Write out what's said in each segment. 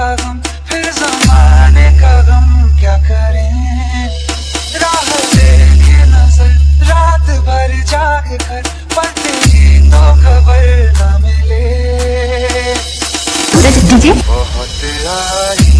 का गम फिर जमाने का गम क्या करें? राह देखे नज़र रात भर जाग कर पर तेरी तो खबर न मिले बहुत आई।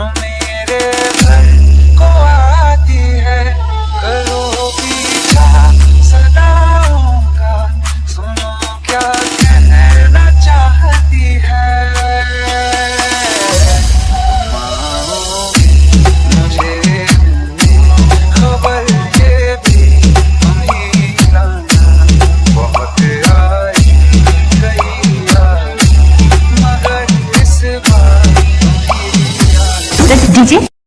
Don't This DJ.